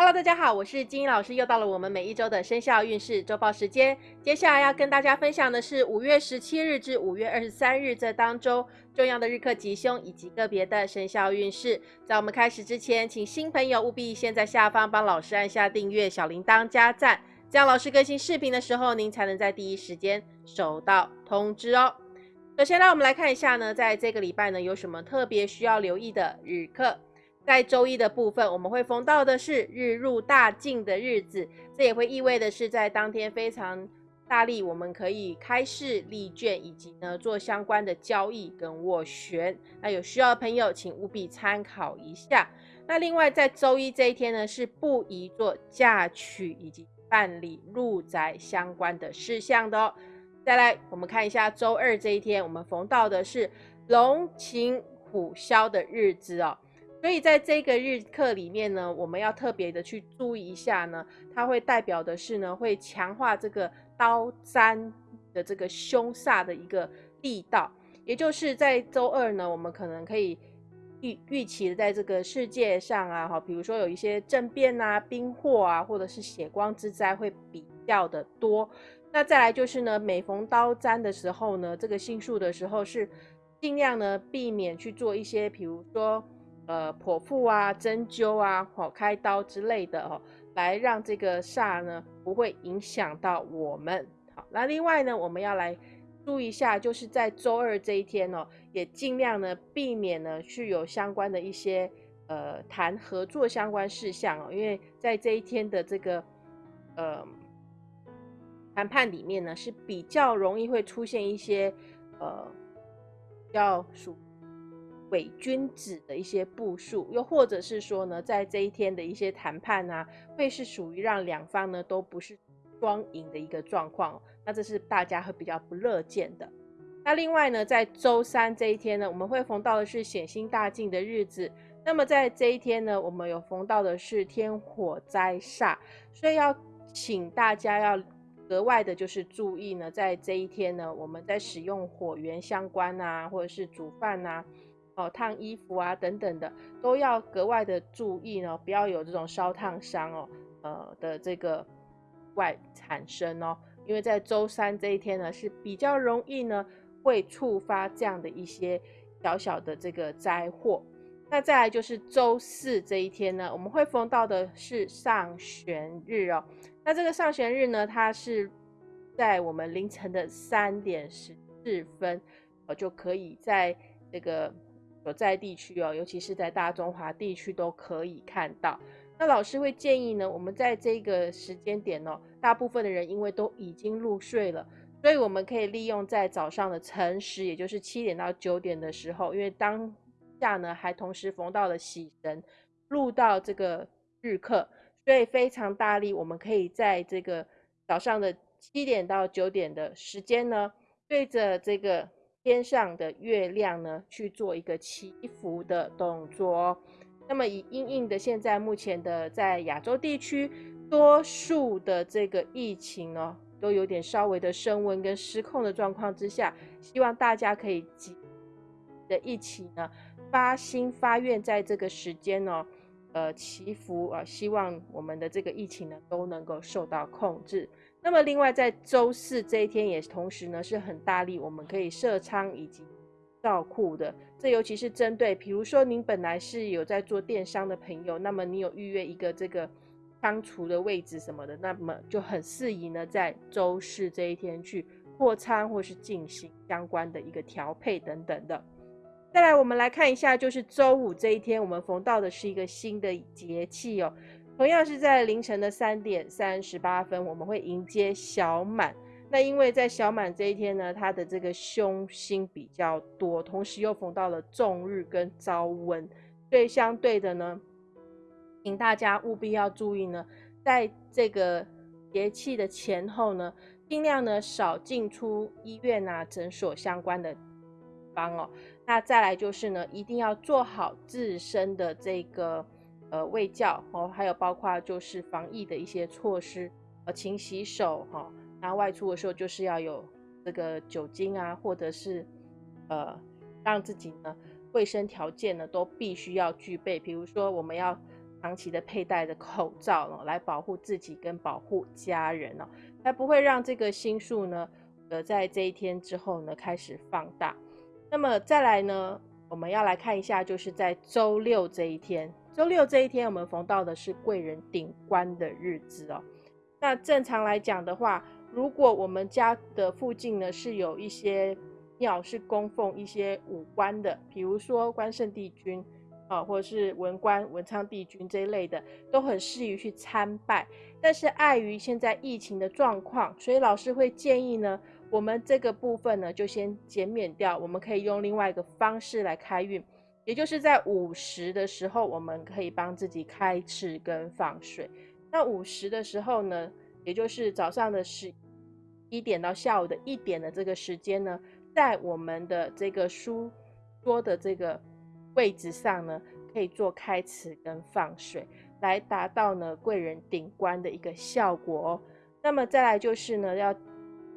Hello，大家好，我是金英老师，又到了我们每一周的生肖运势周报时间。接下来要跟大家分享的是五月十七日至五月二十三日这当中重要的日课吉凶以及个别的生肖运势。在我们开始之前，请新朋友务必先在下方帮老师按下订阅、小铃铛加赞，这样老师更新视频的时候，您才能在第一时间收到通知哦。首先让，我们来看一下呢，在这个礼拜呢，有什么特别需要留意的日课。在周一的部分，我们会逢到的是日入大进的日子，这也会意味的是在当天非常大力，我们可以开市立券，以及呢做相关的交易跟斡旋。那有需要的朋友，请务必参考一下。那另外在周一这一天呢，是不宜做嫁娶以及办理入宅相关的事项的哦。再来，我们看一下周二这一天，我们逢到的是龙禽虎啸的日子哦。所以在这个日课里面呢，我们要特别的去注意一下呢，它会代表的是呢，会强化这个刀砧的这个凶煞的一个力道。也就是在周二呢，我们可能可以预预期在这个世界上啊，哈，比如说有一些政变啊、兵祸啊，或者是血光之灾会比较的多。那再来就是呢，每逢刀砧的时候呢，这个星数的时候是尽量呢避免去做一些，比如说。呃，剖腹啊，针灸啊，好开刀之类的哦，来让这个煞呢不会影响到我们。好，那另外呢，我们要来注意一下，就是在周二这一天哦，也尽量呢避免呢去有相关的一些呃谈合作相关事项哦，因为在这一天的这个呃谈判里面呢是比较容易会出现一些呃要属。伪君子的一些步数，又或者是说呢，在这一天的一些谈判啊，会是属于让两方呢都不是双赢的一个状况，那这是大家会比较不乐见的。那另外呢，在周三这一天呢，我们会逢到的是显星大进的日子，那么在这一天呢，我们有逢到的是天火灾煞，所以要请大家要格外的就是注意呢，在这一天呢，我们在使用火源相关啊，或者是煮饭啊。哦，烫衣服啊，等等的，都要格外的注意呢，不要有这种烧烫伤哦，呃的这个外产生哦，因为在周三这一天呢，是比较容易呢会触发这样的一些小小的这个灾祸。那再来就是周四这一天呢，我们会逢到的是上旋日哦。那这个上旋日呢，它是在我们凌晨的三点十四分，呃，就可以在这个。所在地区哦，尤其是在大中华地区都可以看到。那老师会建议呢，我们在这个时间点哦，大部分的人因为都已经入睡了，所以我们可以利用在早上的晨时，也就是七点到九点的时候，因为当下呢还同时逢到了喜神入到这个日课，所以非常大力，我们可以在这个早上的七点到九点的时间呢，对着这个。天上的月亮呢，去做一个祈福的动作哦。那么以阴应的现在目前的在亚洲地区，多数的这个疫情呢，都有点稍微的升温跟失控的状况之下，希望大家可以的一起呢发心发愿，在这个时间呢，呃祈福啊，希望我们的这个疫情呢都能够受到控制。那么，另外在周四这一天，也同时呢是很大力，我们可以设仓以及造库的。这尤其是针对，比如说您本来是有在做电商的朋友，那么你有预约一个这个仓储的位置什么的，那么就很适宜呢在周四这一天去扩仓或是进行相关的一个调配等等的。再来，我们来看一下，就是周五这一天，我们逢到的是一个新的节气哦。同样是在凌晨的三点三十八分，我们会迎接小满。那因为在小满这一天呢，它的这个凶星比较多，同时又逢到了重日跟朝温，所以相对的呢，请大家务必要注意呢，在这个节气的前后呢，尽量呢少进出医院啊、诊所相关的方哦。那再来就是呢，一定要做好自身的这个。呃，卫教哦，还有包括就是防疫的一些措施，呃，勤洗手哈，那外出的时候就是要有这个酒精啊，或者是呃，让自己呢卫生条件呢都必须要具备。比如说我们要长期的佩戴的口罩哦，来保护自己跟保护家人哦，才不会让这个心数呢，呃，在这一天之后呢开始放大。那么再来呢，我们要来看一下，就是在周六这一天，周六这一天我们逢到的是贵人顶冠的日子哦。那正常来讲的话，如果我们家的附近呢是有一些庙是供奉一些武官的，比如说关圣帝君啊，或者是文官文昌帝君这一类的，都很适宜去参拜。但是碍于现在疫情的状况，所以老师会建议呢。我们这个部分呢，就先减免掉。我们可以用另外一个方式来开运，也就是在午时的时候，我们可以帮自己开翅跟放水。那午时的时候呢，也就是早上的十一点到下午的一点的这个时间呢，在我们的这个书桌的这个位置上呢，可以做开翅跟放水，来达到呢贵人顶冠的一个效果哦。那么再来就是呢，要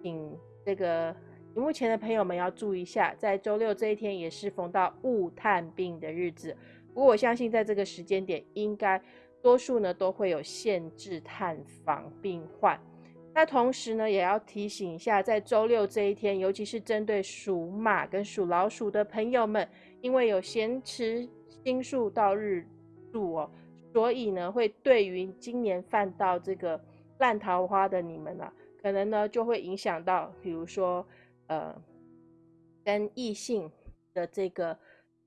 请。这个荧幕前的朋友们要注意一下，在周六这一天也是逢到雾探病的日子。不过我相信在这个时间点，应该多数呢都会有限制探访病患。那同时呢，也要提醒一下，在周六这一天，尤其是针对属马跟属老鼠的朋友们，因为有咸池星宿到日柱哦，所以呢会对于今年犯到这个烂桃花的你们啊。可能呢就会影响到，比如说，呃，跟异性的这个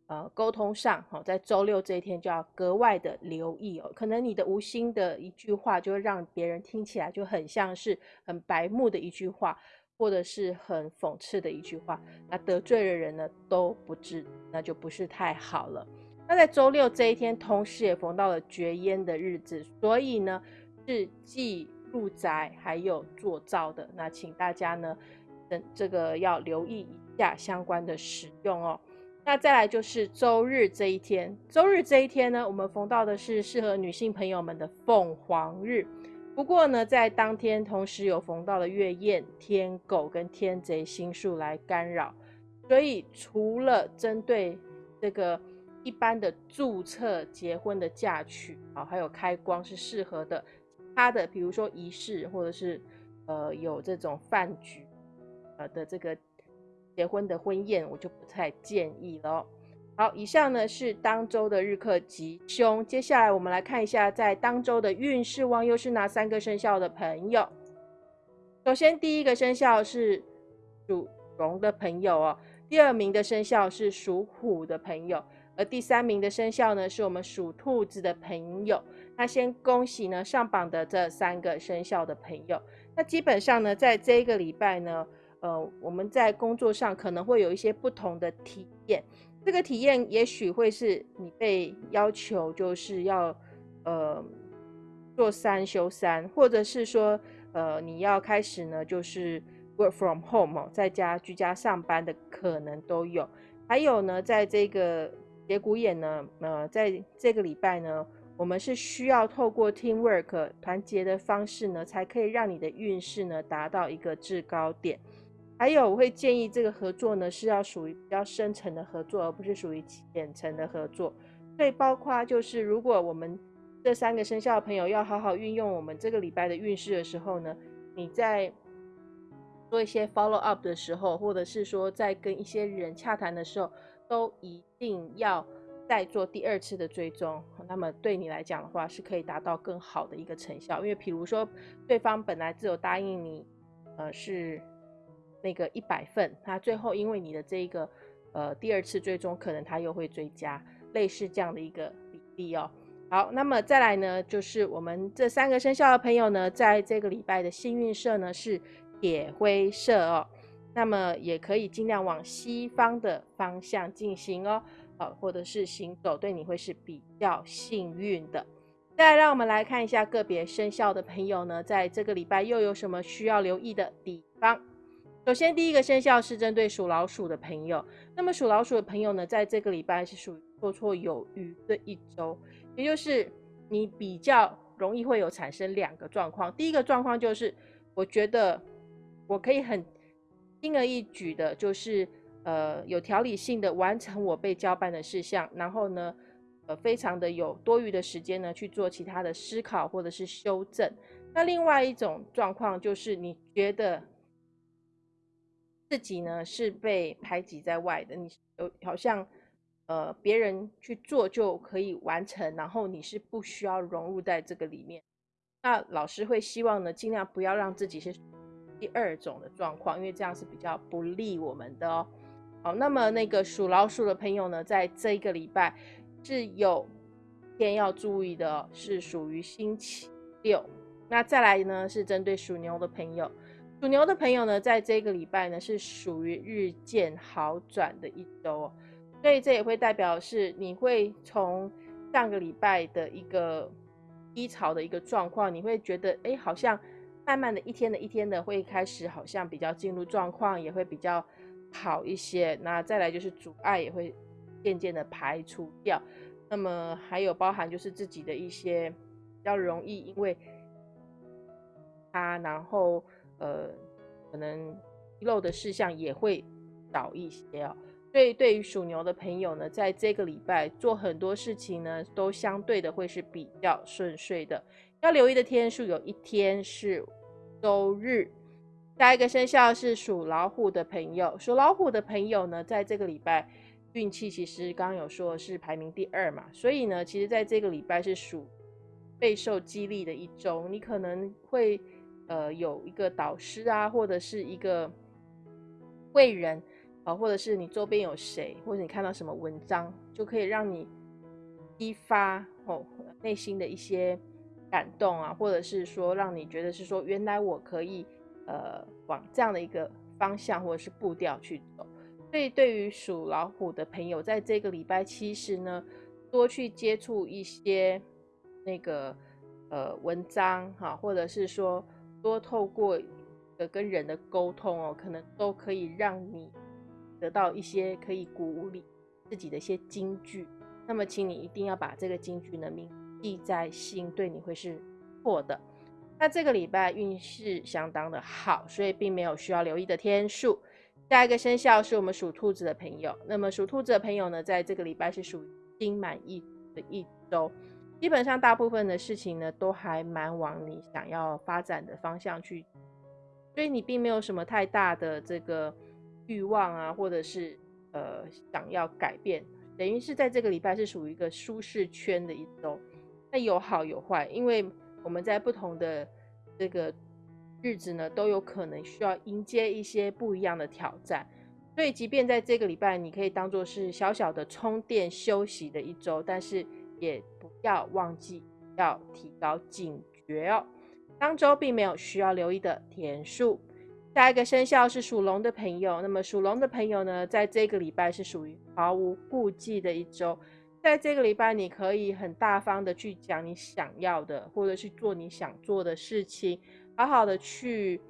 呃沟通上，哈，在周六这一天就要格外的留意哦。可能你的无心的一句话，就会让别人听起来就很像是很白目的一句话，或者是很讽刺的一句话，那得罪的人呢都不知，那就不是太好了。那在周六这一天，同时也逢到了绝烟的日子，所以呢是忌。入宅还有做灶的，那请大家呢，等这个要留意一下相关的使用哦。那再来就是周日这一天，周日这一天呢，我们逢到的是适合女性朋友们的凤凰日。不过呢，在当天同时有逢到了月燕、天狗跟天贼星数来干扰，所以除了针对这个一般的注册结婚的嫁娶啊，还有开光是适合的。其他的比如说仪式，或者是呃有这种饭局，呃的这个结婚的婚宴，我就不太建议了。好，以上呢是当周的日课吉凶。接下来我们来看一下，在当周的运势旺又是哪三个生肖的朋友。首先第一个生肖是属龙的朋友哦，第二名的生肖是属虎的朋友，而第三名的生肖呢是我们属兔子的朋友。那先恭喜呢上榜的这三个生肖的朋友。那基本上呢，在这一个礼拜呢，呃，我们在工作上可能会有一些不同的体验。这个体验也许会是你被要求就是要呃做三休三，或者是说呃你要开始呢就是 work from home 在家居家上班的可能都有。还有呢，在这个节骨眼呢，呃，在这个礼拜呢。我们是需要透过 teamwork 团结的方式呢，才可以让你的运势呢达到一个制高点。还有，我会建议这个合作呢是要属于比较深层的合作，而不是属于浅层的合作。所以，包括就是如果我们这三个生肖的朋友要好好运用我们这个礼拜的运势的时候呢，你在做一些 follow up 的时候，或者是说在跟一些人洽谈的时候，都一定要。再做第二次的追踪，那么对你来讲的话，是可以达到更好的一个成效。因为比如说，对方本来只有答应你，呃，是那个一百份，他最后因为你的这一个呃第二次追踪，可能他又会追加，类似这样的一个比例哦。好，那么再来呢，就是我们这三个生肖的朋友呢，在这个礼拜的幸运色呢是铁灰色哦，那么也可以尽量往西方的方向进行哦。呃，或者是行走，对你会是比较幸运的。再来，让我们来看一下个别生肖的朋友呢，在这个礼拜又有什么需要留意的地方。首先，第一个生肖是针对属老鼠的朋友。那么，属老鼠的朋友呢，在这个礼拜是属于绰绰有余的一周，也就是你比较容易会有产生两个状况。第一个状况就是，我觉得我可以很轻而易举的，就是。呃，有条理性的完成我被交办的事项，然后呢，呃非常的有多余的时间呢去做其他的思考或者是修正。那另外一种状况就是你觉得自己呢是被排挤在外的，你有好像呃别人去做就可以完成，然后你是不需要融入在这个里面。那老师会希望呢尽量不要让自己是第二种的状况，因为这样是比较不利我们的哦。好，那么那个属老鼠的朋友呢，在这一个礼拜是有天要注意的，是属于星期六。那再来呢，是针对属牛的朋友，属牛的朋友呢，在这个礼拜呢，是属于日渐好转的一周哦，所以这也会代表是你会从上个礼拜的一个低潮的一个状况，你会觉得哎，好像慢慢的一天的一天的会开始，好像比较进入状况，也会比较好一些。那再来就是阻碍也会渐渐的排除掉，那么还有包含就是自己的一些比较容易因为。他然后呃，可能遗漏的事项也会少一些哦。所以对于属牛的朋友呢，在这个礼拜做很多事情呢，都相对的会是比较顺遂的。要留意的天数有一天是周日。下一个生肖是属老虎的朋友，属老虎的朋友呢，在这个礼拜运气其实刚刚有说是排名第二嘛，所以呢，其实在这个礼拜是属备受激励的一周，你可能会。呃，有一个导师啊，或者是一个贵人啊，或者是你周边有谁，或者你看到什么文章，就可以让你激发哦内心的一些感动啊，或者是说让你觉得是说，原来我可以呃往这样的一个方向或者是步调去走。所以对于属老虎的朋友，在这个礼拜其实呢，多去接触一些那个呃文章哈，或者是说。多透过的跟人的沟通哦，可能都可以让你得到一些可以鼓舞你自己的一些金句。那么，请你一定要把这个金句呢铭记在心，对你会是错的。那这个礼拜运势相当的好，所以并没有需要留意的天数。下一个生肖是我们属兔子的朋友。那么属兔子的朋友呢，在这个礼拜是属于心满意的一周。基本上大部分的事情呢，都还蛮往你想要发展的方向去，所以你并没有什么太大的这个欲望啊，或者是呃想要改变，等于是在这个礼拜是属于一个舒适圈的一周。那有好有坏，因为我们在不同的这个日子呢，都有可能需要迎接一些不一样的挑战。所以即便在这个礼拜，你可以当做是小小的充电休息的一周，但是。也不要忘记要提高警觉哦。当周并没有需要留意的天数。下一个生肖是属龙的朋友，那么属龙的朋友呢，在这个礼拜是属于毫无顾忌的一周。在这个礼拜，你可以很大方的去讲你想要的，或者去做你想做的事情，好好的去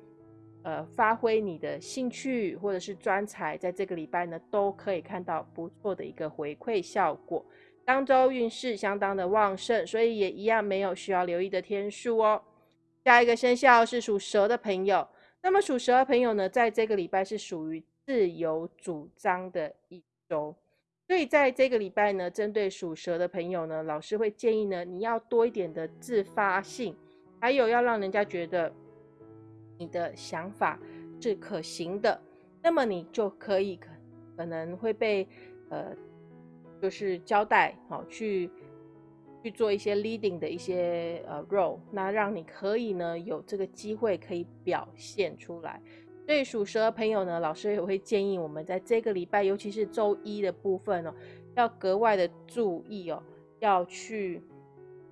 呃发挥你的兴趣或者是专才，在这个礼拜呢，都可以看到不错的一个回馈效果。当周运势相当的旺盛，所以也一样没有需要留意的天数哦。下一个生肖是属蛇的朋友，那么属蛇的朋友呢，在这个礼拜是属于自由主张的一周，所以在这个礼拜呢，针对属蛇的朋友呢，老师会建议呢，你要多一点的自发性，还有要让人家觉得你的想法是可行的，那么你就可以可可能会被呃。就是交代好去去做一些 leading 的一些呃 role，那让你可以呢有这个机会可以表现出来。对属蛇的朋友呢，老师也会建议我们在这个礼拜，尤其是周一的部分哦，要格外的注意哦，要去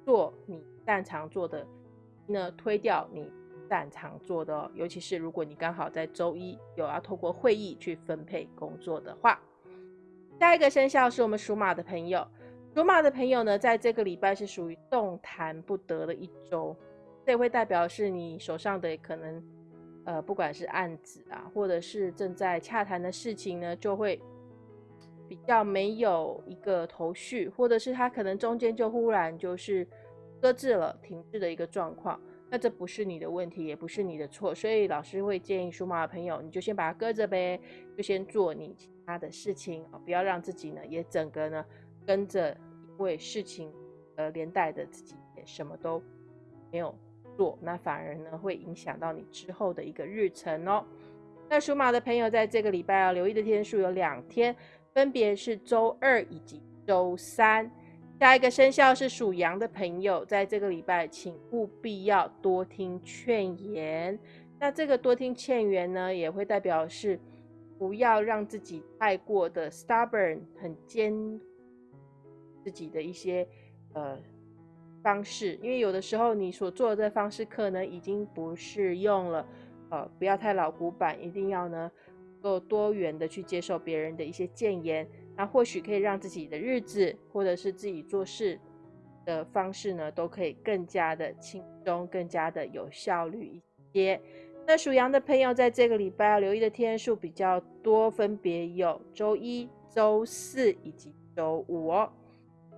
做你擅长做的，那推掉你擅长做的哦。尤其是如果你刚好在周一有要透过会议去分配工作的话。下一个生肖是我们属马的朋友，属马的朋友呢，在这个礼拜是属于动弹不得的一周，这会代表是你手上的可能，呃，不管是案子啊，或者是正在洽谈的事情呢，就会比较没有一个头绪，或者是他可能中间就忽然就是搁置了、停滞的一个状况，那这不是你的问题，也不是你的错，所以老师会建议属马的朋友，你就先把它搁着呗，就先做你。他的事情啊，不要让自己呢也整个呢跟着因为事情而连带的自己也什么都没有做，那反而呢会影响到你之后的一个日程哦。那属马的朋友在这个礼拜要留意的天数有两天，分别是周二以及周三。下一个生肖是属羊的朋友，在这个礼拜请务必要多听劝言。那这个多听劝言呢，也会代表是不要让自己太过的 stubborn，很坚自己的一些呃方式，因为有的时候你所做的方式可能已经不适用了。呃，不要太老古板，一定要呢够多元的去接受别人的一些谏言。那或许可以让自己的日子，或者是自己做事的方式呢，都可以更加的轻松，更加的有效率一些。那属羊的朋友在这个礼拜要留意的天数比较多，分别有周一、周四以及周五哦。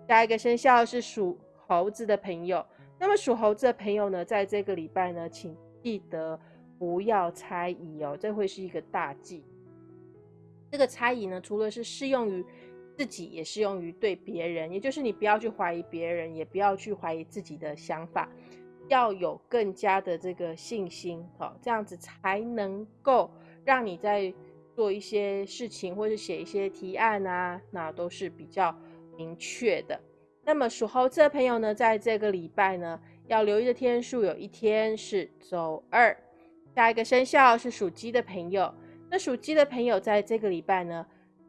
下一个生肖是属猴子的朋友，那么属猴子的朋友呢，在这个礼拜呢，请记得不要猜疑哦，这会是一个大忌。这个猜疑呢，除了是适用于自己，也适用于对别人。也就是你不要去怀疑别人，也不要去怀疑自己的想法，要有更加的这个信心，好，这样子才能够让你在做一些事情，或者写一些提案啊，那都是比较明确的。那么属猴子的朋友呢，在这个礼拜呢，要留意的天数有一天是周二。下一个生肖是属鸡的朋友。那属鸡的朋友，在这个礼拜呢，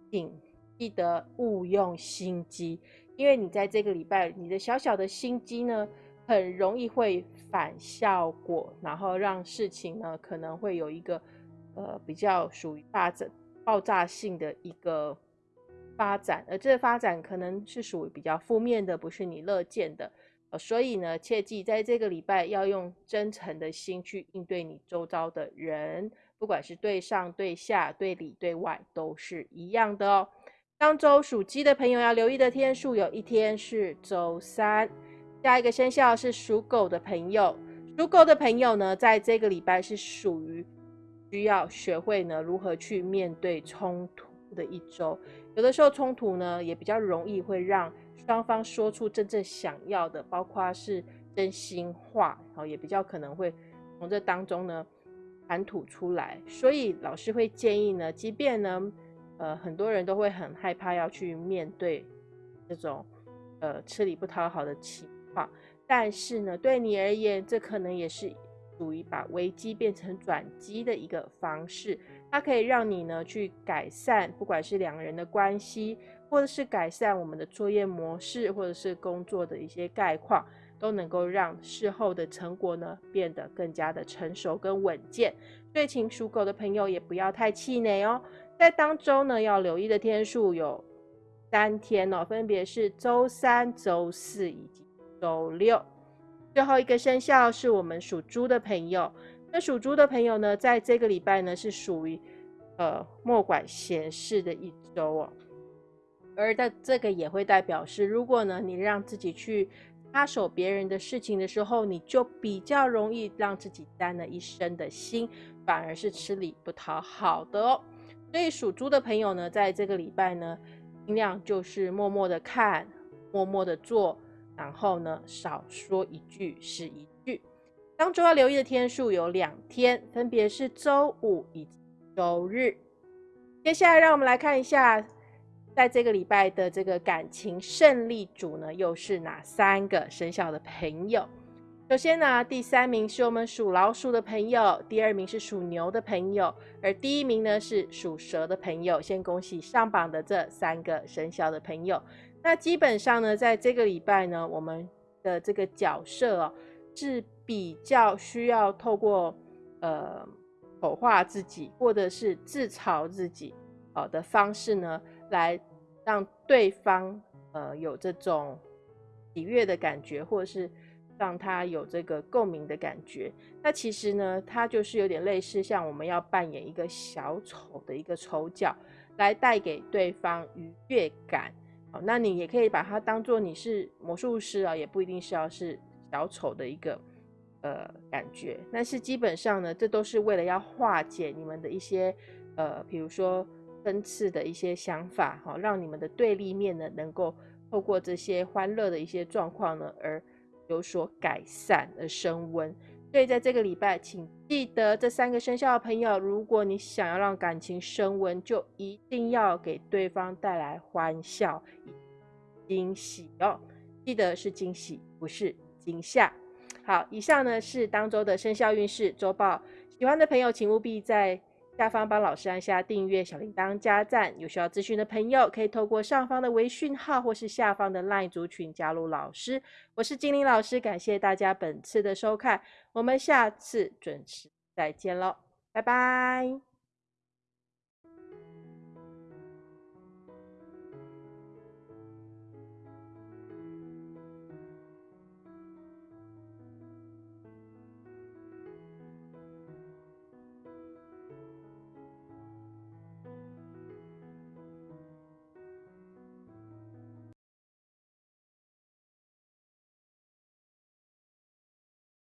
请记得勿用心机，因为你在这个礼拜，你的小小的心机呢，很容易会反效果，然后让事情呢，可能会有一个呃比较属于大整爆炸性的一个发展，而这个发展可能是属于比较负面的，不是你乐见的。呃，所以呢，切记在这个礼拜要用真诚的心去应对你周遭的人。不管是对上、对下、对里、对外，都是一样的哦。当周属鸡的朋友要留意的天数，有一天是周三。下一个生肖是属狗的朋友，属狗的朋友呢，在这个礼拜是属于需要学会呢如何去面对冲突的一周。有的时候冲突呢，也比较容易会让双方说出真正想要的，包括是真心话，然后也比较可能会从这当中呢。谈吐出来，所以老师会建议呢，即便呢，呃，很多人都会很害怕要去面对这种呃吃力不讨好的情况，但是呢，对你而言，这可能也是属于把危机变成转机的一个方式，它可以让你呢去改善，不管是两个人的关系，或者是改善我们的作业模式，或者是工作的一些概况。都能够让事后的成果呢变得更加的成熟跟稳健。所以，请属狗的朋友也不要太气馁哦。在当中呢，要留意的天数有三天哦，分别是周三、周四以及周六。最后一个生肖是我们属猪的朋友。那属猪的朋友呢，在这个礼拜呢是属于呃莫管闲事的一周哦。而在这个也会代表是，如果呢你让自己去。插手别人的事情的时候，你就比较容易让自己担了一身的心，反而是吃力不讨好的哦。所以属猪的朋友呢，在这个礼拜呢，尽量就是默默的看，默默的做，然后呢，少说一句是一句。当周要留意的天数有两天，分别是周五以及周日。接下来，让我们来看一下。在这个礼拜的这个感情胜利组呢，又是哪三个生肖的朋友？首先呢，第三名是我们属老鼠的朋友，第二名是属牛的朋友，而第一名呢是属蛇的朋友。先恭喜上榜的这三个生肖的朋友。那基本上呢，在这个礼拜呢，我们的这个角色哦，是比较需要透过呃丑化自己或者是自嘲自己呃的方式呢。来让对方呃有这种喜悦的感觉，或者是让他有这个共鸣的感觉。那其实呢，它就是有点类似像我们要扮演一个小丑的一个丑角，来带给对方愉悦感。那你也可以把它当做你是魔术师啊，也不一定是要是小丑的一个呃感觉。但是基本上呢，这都是为了要化解你们的一些呃，比如说。分次的一些想法，哈，让你们的对立面呢能够透过这些欢乐的一些状况呢，而有所改善而升温。所以在这个礼拜，请记得这三个生肖的朋友，如果你想要让感情升温，就一定要给对方带来欢笑、惊喜哦。记得是惊喜，不是惊吓。好，以上呢是当周的生肖运势周报。喜欢的朋友，请务必在。下方帮老师按下订阅、小铃铛、加赞。有需要咨询的朋友，可以透过上方的微讯号或是下方的 LINE 族群加入老师。我是精灵老师，感谢大家本次的收看，我们下次准时再见喽，拜拜。